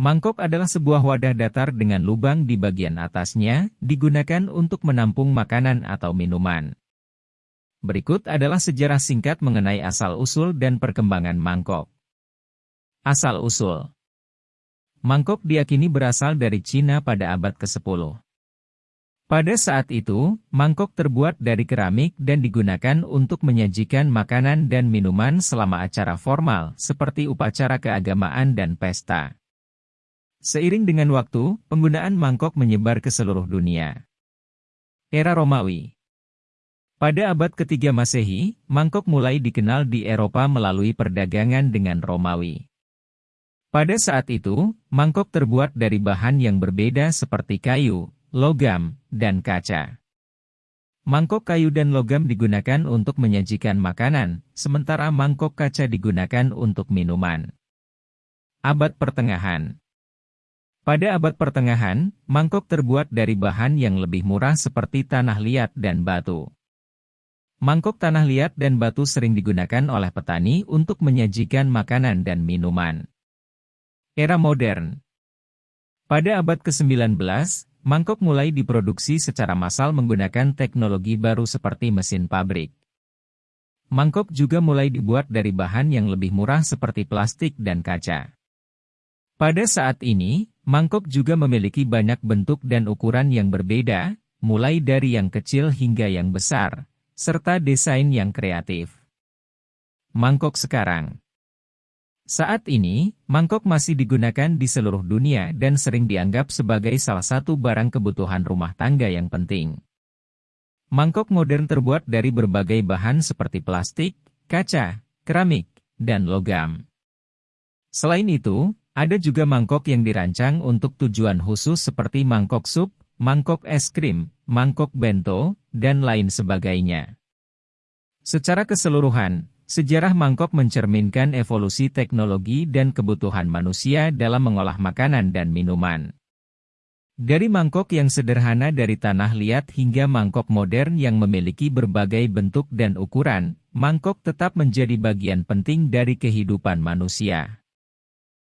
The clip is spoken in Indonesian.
Mangkok adalah sebuah wadah datar dengan lubang di bagian atasnya, digunakan untuk menampung makanan atau minuman. Berikut adalah sejarah singkat mengenai asal-usul dan perkembangan mangkok. Asal-usul Mangkok diakini berasal dari Cina pada abad ke-10. Pada saat itu, mangkok terbuat dari keramik dan digunakan untuk menyajikan makanan dan minuman selama acara formal, seperti upacara keagamaan dan pesta. Seiring dengan waktu, penggunaan mangkok menyebar ke seluruh dunia. Era Romawi Pada abad ketiga Masehi, mangkok mulai dikenal di Eropa melalui perdagangan dengan Romawi. Pada saat itu, mangkok terbuat dari bahan yang berbeda seperti kayu, logam, dan kaca. Mangkok kayu dan logam digunakan untuk menyajikan makanan, sementara mangkok kaca digunakan untuk minuman. Abad Pertengahan pada abad pertengahan, mangkok terbuat dari bahan yang lebih murah seperti tanah liat dan batu. Mangkok tanah liat dan batu sering digunakan oleh petani untuk menyajikan makanan dan minuman. Era modern Pada abad ke-19, mangkok mulai diproduksi secara massal menggunakan teknologi baru seperti mesin pabrik. Mangkok juga mulai dibuat dari bahan yang lebih murah seperti plastik dan kaca. Pada saat ini, Mangkok juga memiliki banyak bentuk dan ukuran yang berbeda, mulai dari yang kecil hingga yang besar, serta desain yang kreatif. Mangkok sekarang Saat ini, mangkok masih digunakan di seluruh dunia dan sering dianggap sebagai salah satu barang kebutuhan rumah tangga yang penting. Mangkok modern terbuat dari berbagai bahan seperti plastik, kaca, keramik, dan logam. Selain itu, ada juga mangkok yang dirancang untuk tujuan khusus seperti mangkok sup, mangkok es krim, mangkok bento, dan lain sebagainya. Secara keseluruhan, sejarah mangkok mencerminkan evolusi teknologi dan kebutuhan manusia dalam mengolah makanan dan minuman. Dari mangkok yang sederhana dari tanah liat hingga mangkok modern yang memiliki berbagai bentuk dan ukuran, mangkok tetap menjadi bagian penting dari kehidupan manusia.